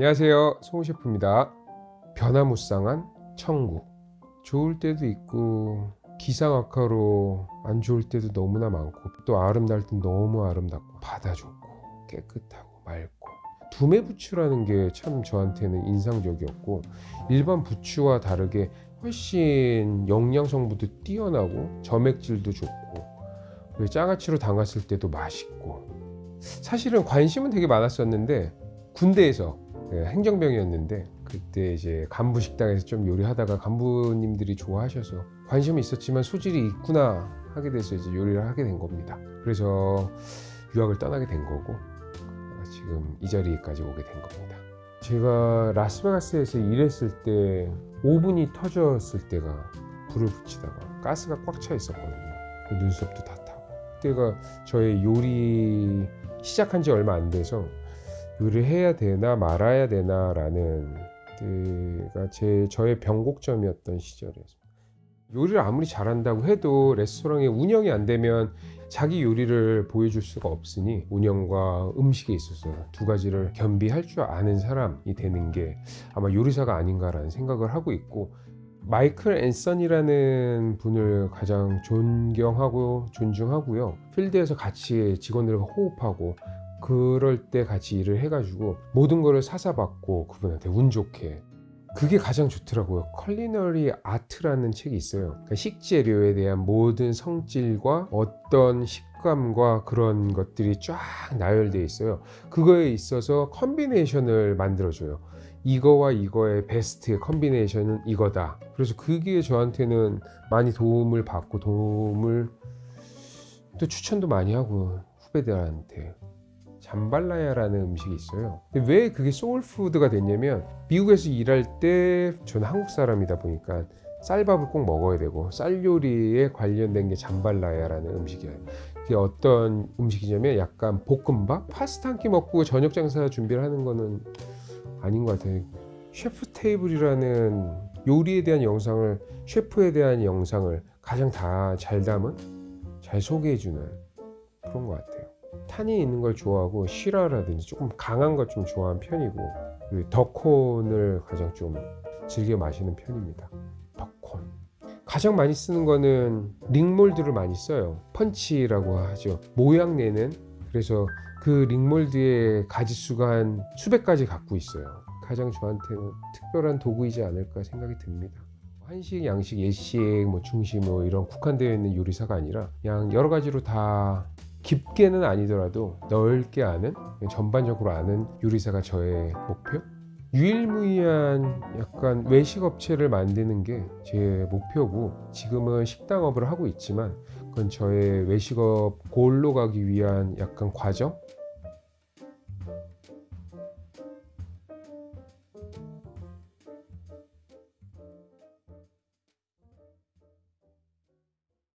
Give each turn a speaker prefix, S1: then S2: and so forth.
S1: 안녕하세요. 송우 셰프입니다. 변화무쌍한 천국. 좋을 때도 있고 기상악화로 안 좋을 때도 너무나 많고 또 아름다울 땐 너무 아름답고 바다 좋고 깨끗하고 맑고. 두메 부추라는 게 참 저한테는 인상적이었고 일반 부추와 다르게 훨씬 영양 성분도 뛰어나고 점액질도 좋고 장아찌로 담갔을 때도 맛있고. 사실은 관심은 되게 많았었는데 군대에서 네, 행정병이었는데 그때 이제 간부 식당에서 좀 요리하다가 간부님들이 좋아하셔서 관심은 있었지만 소질이 있구나 하게 돼서 이제 요리를 하게 된 겁니다. 그래서 유학을 떠나게 된 거고 지금 이 자리까지 오게 된 겁니다. 제가 라스베가스에서 일했을 때 오븐이 터졌을 때가 불을 붙이다가 가스가 꽉 차 있었거든요. 그 눈썹도 다 타고 그때가 저의 요리 시작한 지 얼마 안 돼서 요리를 해야 되나 말아야 되나 라는 때가 제 저의 변곡점이었던 시절이었습니다. 요리를 아무리 잘한다고 해도 레스토랑이 운영이 안 되면 자기 요리를 보여줄 수가 없으니 운영과 음식에 있어서 두 가지를 겸비할 줄 아는 사람이 되는 게 아마 요리사가 아닌가라는 생각을 하고 있고 마이클 앤선이라는 분을 가장 존경하고 존중하고요. 필드에서 같이 직원들과 호흡하고 그럴 때 같이 일을 해가지고 모든 거를 사사받고 그분한테 운 좋게 그게 가장 좋더라고요. Culinary Art라는 책이 있어요. 그러니까 식재료에 대한 모든 성질과 어떤 식감과 그런 것들이 쫙 나열되어 있어요. 그거에 있어서 combination을 만들어줘요. 이거와 이거의 best combination은 이거다. 그래서 그게 저한테는 많이 도움을 받고 도움을 또 추천도 많이 하고 후배들한테 잠발라야라는 음식이 있어요. 왜 그게 soul food가 됐냐면 미국에서 일할 때 저는 한국 사람이다 보니까 쌀밥을 꼭 먹어야 되고 쌀 요리에 관련된 게 잠발라야라는 음식이에요. 그게 어떤 음식이냐면 약간 볶음밥, 파스타 한 끼 먹고 저녁 장사 준비를 하는 거는 아닌 것 같아요. 셰프 테이블이라는 요리에 대한 영상을 셰프에 대한 영상을 가장 다 잘 담은 잘 소개해주는 그런 것 같아요. 탄이 있는 걸 좋아하고 시라라든지 조금 강한 것좀 좋아하는 편이고 그리고 더콘을 가장 좀 즐겨 마시는 편입니다. 더콘 가장 많이 쓰는 거는 링몰드를 많이 써요. 펀치라고 하죠. 모양 내는 그래서 그 링몰드의 가지수가 한 수백 가지 갖고 있어요. 가장 저한테는 특별한 도구이지 않을까 생각이 듭니다. 한식, 양식, 예식, 뭐 중식 뭐 이런 국한되어 있는 요리사가 아니라 그냥 여러 가지로 다 깊게는 아니더라도 넓게 아는 전반적으로 아는 요리사가 저의 목표? 유일무이한 약간 외식 업체를 만드는 게 제 목표고 지금은 식당업을 하고 있지만 그건 저의 외식업 골로 가기 위한 약간 과정